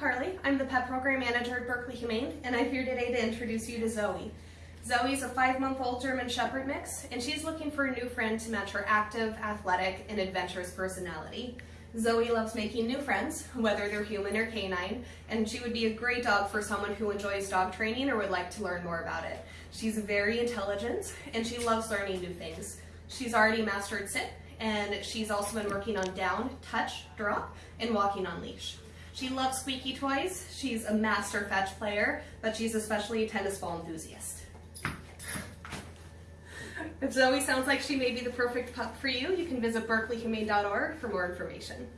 Carly. I'm the pet program manager at Berkeley Humane, and I'm here today to introduce you to Zoe. Zoe's a five-month-old German Shepherd mix, and she's looking for a new friend to match her active, athletic, and adventurous personality. Zoe loves making new friends, whether they're human or canine, and she would be a great dog for someone who enjoys dog training or would like to learn more about it. She's very intelligent, and she loves learning new things. She's already mastered sit, and she's also been working on down, touch, drop, and walking on leash. She loves squeaky toys, she's a master fetch player, but she's especially a tennis ball enthusiast. If Zoe sounds like she may be the perfect pup for you, you can visit berkeleyhumane.org for more information.